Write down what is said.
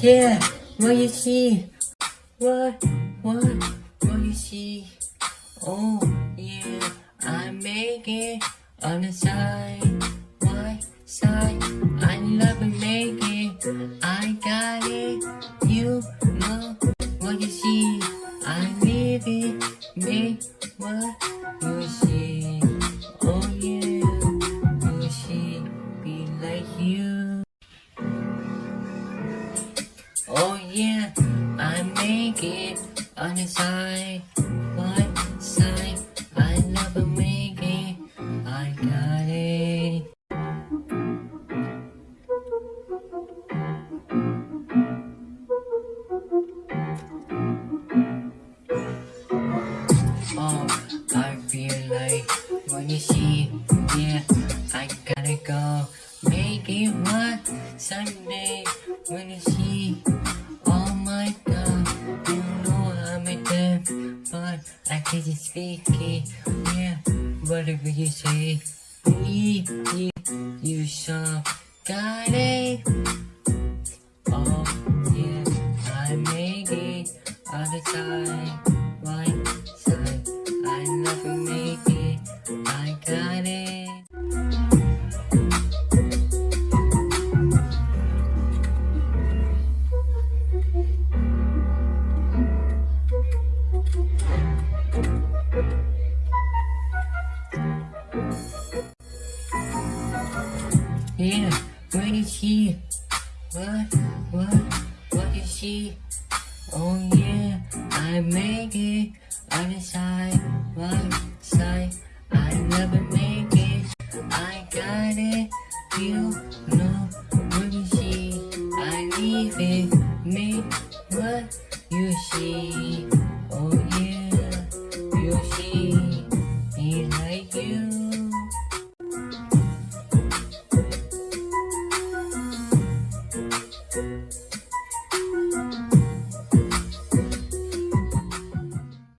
Yeah, what you see? What, what, what you see? Oh, yeah, I make it on the side. Why side? I love making, make it. I got it. You know what you see. I live it. Make what? Yeah, I make it on the side, right side. I never make it. I got it. Oh, I feel like when you see, yeah, I gotta go. Make it one Sunday when you see. Deaf, but I can't speak it. Yeah, whatever you say, we, you, you saw, got it. Oh yeah, I make it all the time. Right Yeah, what is he? What, what, what is she? Oh yeah, I make it on the side, right side. I never make it, I got it. You know what is she? I leave it, make what you see. Oh yeah, you see.